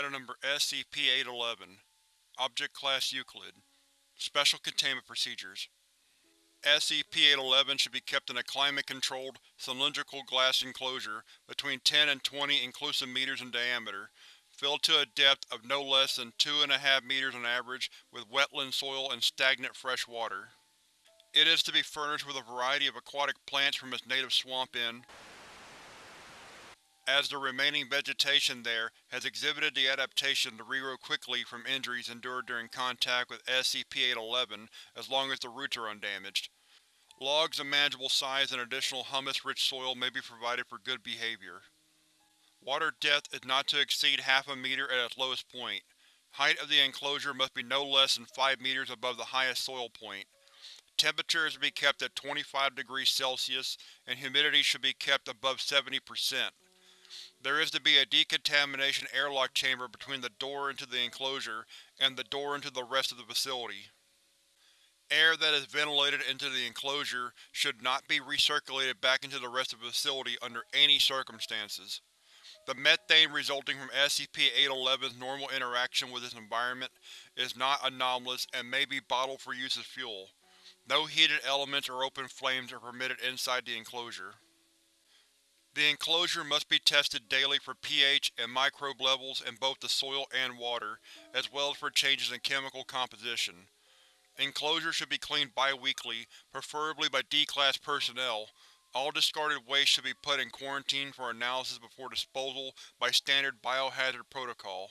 Item Number SCP-811 Object Class Euclid Special Containment Procedures SCP-811 should be kept in a climate-controlled, cylindrical glass enclosure between 10 and 20 inclusive meters in diameter, filled to a depth of no less than 2.5 meters on average with wetland soil and stagnant fresh water. It is to be furnished with a variety of aquatic plants from its native swamp in as the remaining vegetation there has exhibited the adaptation to regrow quickly from injuries endured during contact with SCP-811 as long as the roots are undamaged. Logs of manageable size and additional humus-rich soil may be provided for good behavior. Water depth is not to exceed half a meter at its lowest point. Height of the enclosure must be no less than 5 meters above the highest soil point. Temperature is to be kept at 25 degrees Celsius, and humidity should be kept above 70%. There is to be a decontamination airlock chamber between the door into the enclosure and the door into the rest of the facility. Air that is ventilated into the enclosure should not be recirculated back into the rest of the facility under any circumstances. The methane resulting from SCP-811's normal interaction with its environment is not anomalous and may be bottled for use as fuel. No heated elements or open flames are permitted inside the enclosure. The enclosure must be tested daily for pH and microbe levels in both the soil and water, as well as for changes in chemical composition. Enclosure should be cleaned bi-weekly, preferably by D-Class personnel. All discarded waste should be put in quarantine for analysis before disposal by standard biohazard protocol.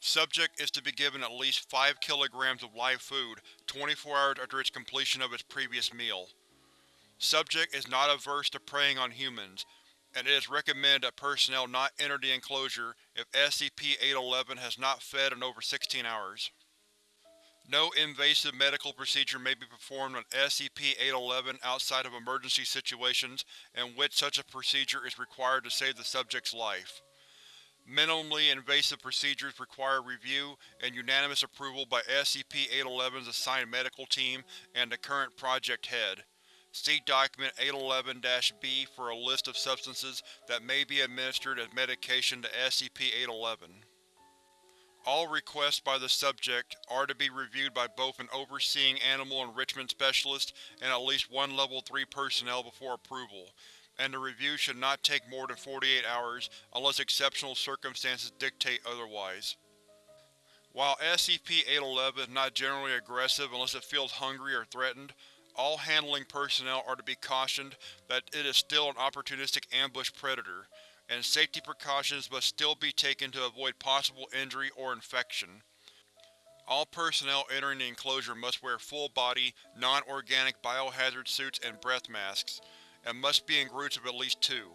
Subject is to be given at least 5 kilograms of live food 24 hours after its completion of its previous meal. Subject is not averse to preying on humans, and it is recommended that personnel not enter the enclosure if SCP-811 has not fed in over 16 hours. No invasive medical procedure may be performed on SCP-811 outside of emergency situations in which such a procedure is required to save the subject's life. Minimally invasive procedures require review and unanimous approval by SCP-811's assigned medical team and the current project head. See Document 811-B for a list of substances that may be administered as medication to SCP-811. All requests by the subject are to be reviewed by both an overseeing animal enrichment specialist and at least one Level 3 personnel before approval, and the review should not take more than 48 hours unless exceptional circumstances dictate otherwise. While SCP-811 is not generally aggressive unless it feels hungry or threatened, all handling personnel are to be cautioned that it is still an opportunistic ambush predator, and safety precautions must still be taken to avoid possible injury or infection. All personnel entering the enclosure must wear full-body, non-organic biohazard suits and breath masks, and must be in groups of at least two.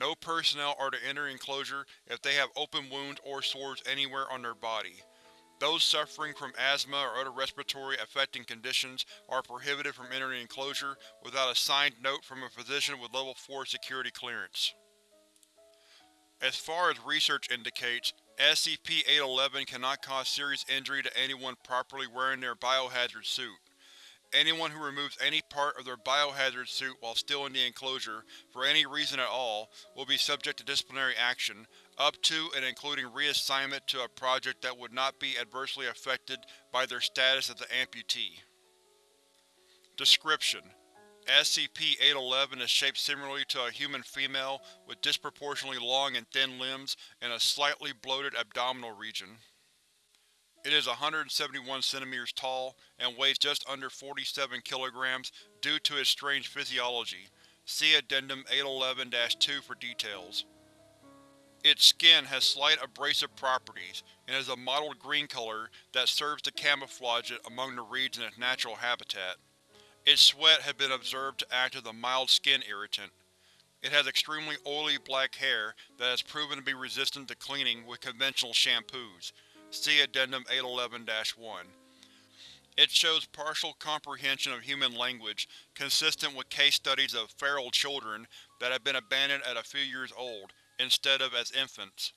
No personnel are to enter enclosure if they have open wounds or sores anywhere on their body. Those suffering from asthma or other respiratory affecting conditions are prohibited from entering the enclosure without a signed note from a physician with Level 4 security clearance. As far as research indicates, SCP-811 cannot cause serious injury to anyone properly wearing their biohazard suit. Anyone who removes any part of their biohazard suit while still in the enclosure, for any reason at all, will be subject to disciplinary action, up to and including reassignment to a project that would not be adversely affected by their status as an amputee. Description: SCP-811 is shaped similarly to a human female with disproportionately long and thin limbs and a slightly bloated abdominal region. It is 171 cm tall and weighs just under 47 kg due to its strange physiology. See Addendum 811-2 for details. Its skin has slight abrasive properties, and is a mottled green color that serves to camouflage it among the reeds in its natural habitat. Its sweat has been observed to act as a mild skin irritant. It has extremely oily black hair that has proven to be resistant to cleaning with conventional shampoos, See Addendum 811-1. It shows partial comprehension of human language, consistent with case studies of feral children that have been abandoned at a few years old, instead of as infants.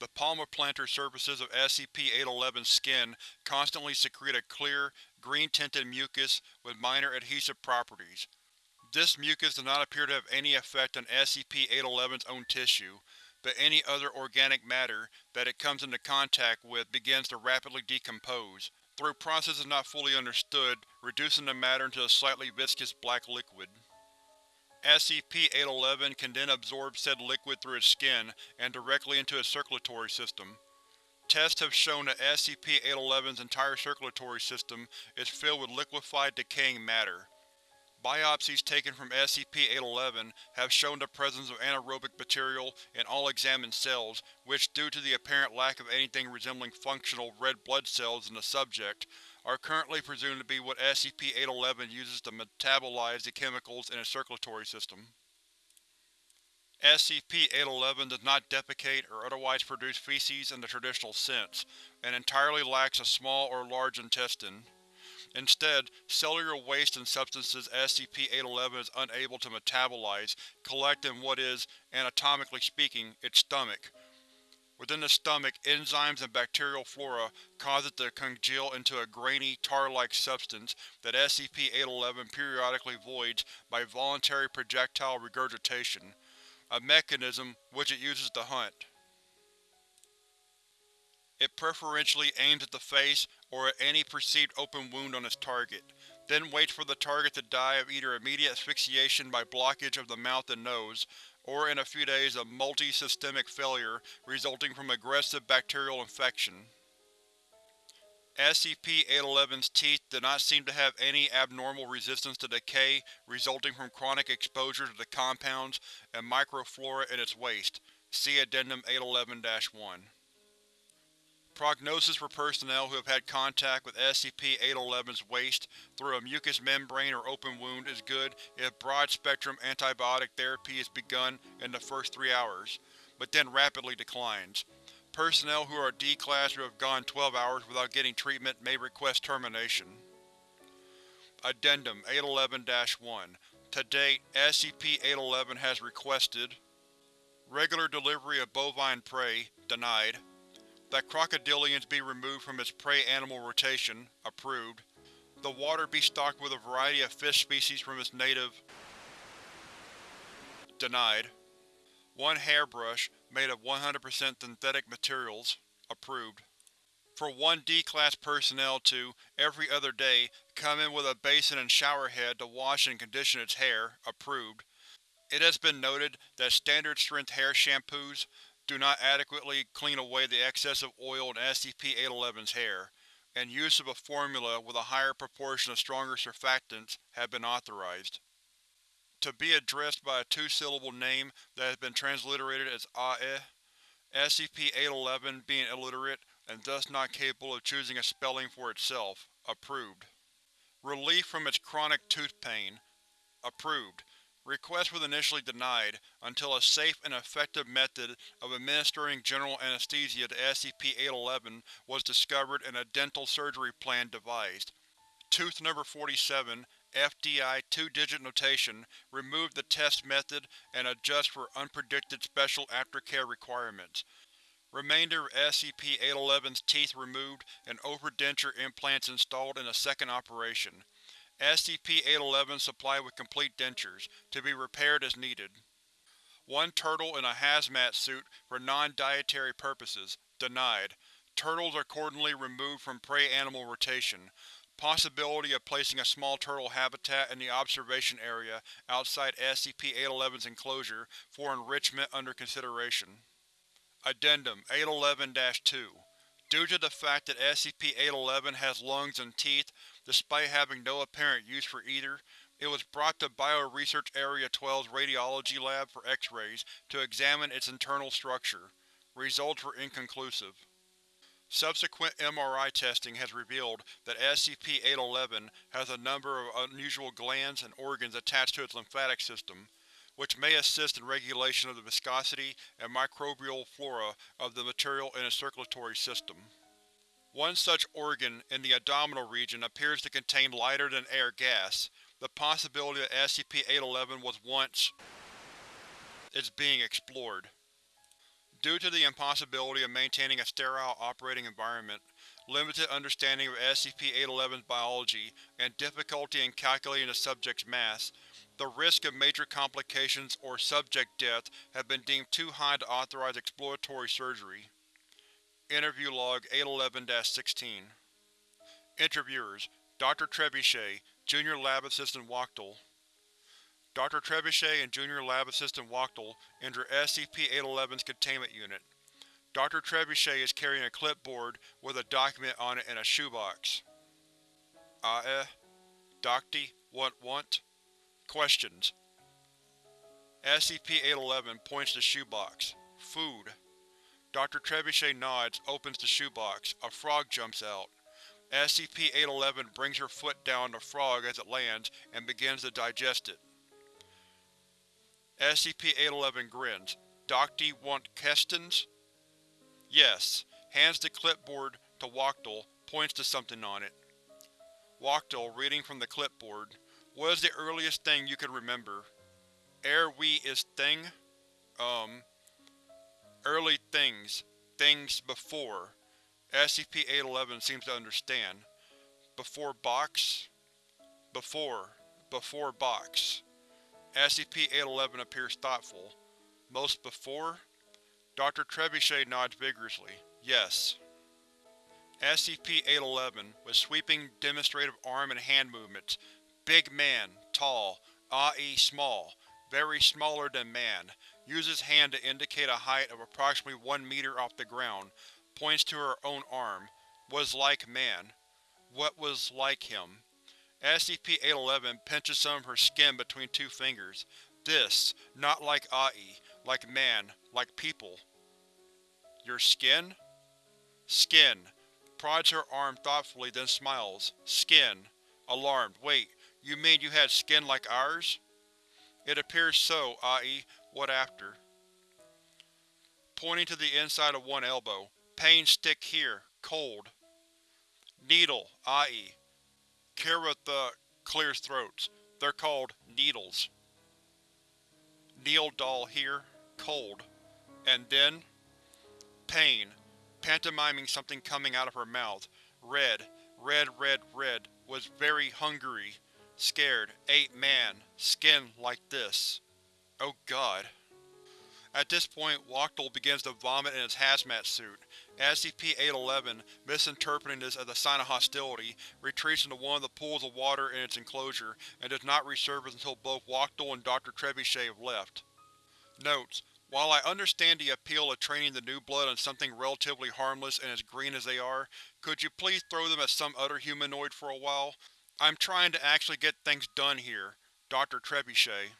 The palmar plantar surfaces of SCP-811's skin constantly secrete a clear, green-tinted mucus with minor adhesive properties. This mucus does not appear to have any effect on SCP-811's own tissue, but any other organic matter that it comes into contact with begins to rapidly decompose, through processes not fully understood, reducing the matter into a slightly viscous black liquid. SCP-811 can then absorb said liquid through its skin and directly into its circulatory system. Tests have shown that SCP-811's entire circulatory system is filled with liquefied, decaying matter. Biopsies taken from SCP-811 have shown the presence of anaerobic material in all examined cells, which, due to the apparent lack of anything resembling functional red blood cells in the subject, are currently presumed to be what SCP-811 uses to metabolize the chemicals in its circulatory system. SCP-811 does not defecate or otherwise produce feces in the traditional sense, and entirely lacks a small or large intestine. Instead, cellular waste and substances SCP-811 is unable to metabolize collect in what is, anatomically speaking, its stomach. Within the stomach, enzymes and bacterial flora cause it to congeal into a grainy, tar-like substance that SCP-811 periodically voids by voluntary projectile regurgitation, a mechanism which it uses to hunt. It preferentially aims at the face or at any perceived open wound on its target, then waits for the target to die of either immediate asphyxiation by blockage of the mouth and nose, or in a few days of multi-systemic failure resulting from aggressive bacterial infection. SCP-811's teeth do not seem to have any abnormal resistance to decay resulting from chronic exposure to the compounds and microflora in its waste. See Addendum 811-1. Prognosis for personnel who have had contact with SCP-811's waste through a mucous membrane or open wound is good if broad-spectrum antibiotic therapy is begun in the first three hours, but then rapidly declines. Personnel who are D-Class who have gone 12 hours without getting treatment may request termination. Addendum 811-1 To date, SCP-811 has requested Regular delivery of bovine prey, denied. That crocodilians be removed from its prey animal rotation, approved. The water be stocked with a variety of fish species from its native denied. One hairbrush, made of 100% synthetic materials, approved. For one D-Class personnel to, every other day, come in with a basin and shower head to wash and condition its hair, approved. It has been noted that standard-strength hair shampoos do not adequately clean away the excess of oil in SCP-811's hair, and use of a formula with a higher proportion of stronger surfactants have been authorized. To be addressed by a two-syllable name that has been transliterated as Ai, SCP-811 being illiterate and thus not capable of choosing a spelling for itself, approved. Relief from its chronic tooth pain, approved. Request was initially denied, until a safe and effective method of administering general anesthesia to SCP-811 was discovered and a dental surgery plan devised. Tooth Number 47, FDI two-digit notation, removed the test method and adjust for unpredicted special aftercare requirements. Remainder of SCP-811's teeth removed and overdenture implants installed in a second operation. SCP-811 supplied with complete dentures, to be repaired as needed. One turtle in a hazmat suit for non-dietary purposes, denied. Turtles accordingly removed from prey animal rotation. Possibility of placing a small turtle habitat in the observation area outside SCP-811's enclosure for enrichment under consideration. Addendum 811-2 Due to the fact that SCP-811 has lungs and teeth, despite having no apparent use for either, it was brought to Bioresearch Area 12's radiology lab for X-rays to examine its internal structure. Results were inconclusive. Subsequent MRI testing has revealed that SCP-811 has a number of unusual glands and organs attached to its lymphatic system, which may assist in regulation of the viscosity and microbial flora of the material in its circulatory system. One such organ, in the abdominal region, appears to contain lighter-than-air gas. The possibility that SCP-811 was once is being explored. Due to the impossibility of maintaining a sterile operating environment, limited understanding of SCP-811's biology, and difficulty in calculating the subject's mass, The risk of major complications or subject death have been deemed too high to authorize exploratory surgery. Interview Log 811-16 Interviewers: Dr. Trebuchet, Junior Lab Assistant Wachtel Dr. Trebuchet and Junior Lab Assistant Wachtel enter SCP-811's containment unit. Dr. Trebuchet is carrying a clipboard with a document on it in a shoebox. Ah eh? Docty, what want? Questions. SCP-811 points to shoebox. Food. Dr. Trebuchet nods, opens the shoebox. A frog jumps out. SCP-811 brings her foot down on the frog as it lands and begins to digest it. SCP-811 grins. Docty want Kestens? Yes. Hands the clipboard to Wachtel, points to something on it. Wachtel, reading from the clipboard. What is the earliest thing you can remember? Air we is thing? Um. Early things. Things before. SCP-811 seems to understand. Before box? Before. Before box. SCP-811 appears thoughtful. Most before? Dr. Trebuchet nods vigorously. Yes. SCP-811, with sweeping, demonstrative arm and hand movements. Big man, tall, i.e. small, very smaller than man, uses hand to indicate a height of approximately one meter off the ground, points to her own arm. Was like man. What was like him? SCP-811 pinches some of her skin between two fingers. This, not like Ai, like man, like people. Your skin? Skin. Prods her arm thoughtfully, then smiles. Skin. Alarmed. Wait, you mean you had skin like ours? It appears so, Ai. What after? Pointing to the inside of one elbow. Pain stick here. Cold. Needle. Ai. Kiritha clears throats. They're called needles. Needle doll here. Cold. And then? Pain. Pantomiming something coming out of her mouth. Red. Red, red, red. Was very hungry. Scared. Ate man. Skin like this. Oh god. At this point, Wachtel begins to vomit in his hazmat suit. SCP-811, misinterpreting this as a sign of hostility, retreats into one of the pools of water in its enclosure and does not resurface until both Wachtel and Dr. Trebuchet have left. Notes: While I understand the appeal of training the new blood on something relatively harmless and as green as they are, could you please throw them at some other humanoid for a while? I'm trying to actually get things done here. Dr. Trebuchet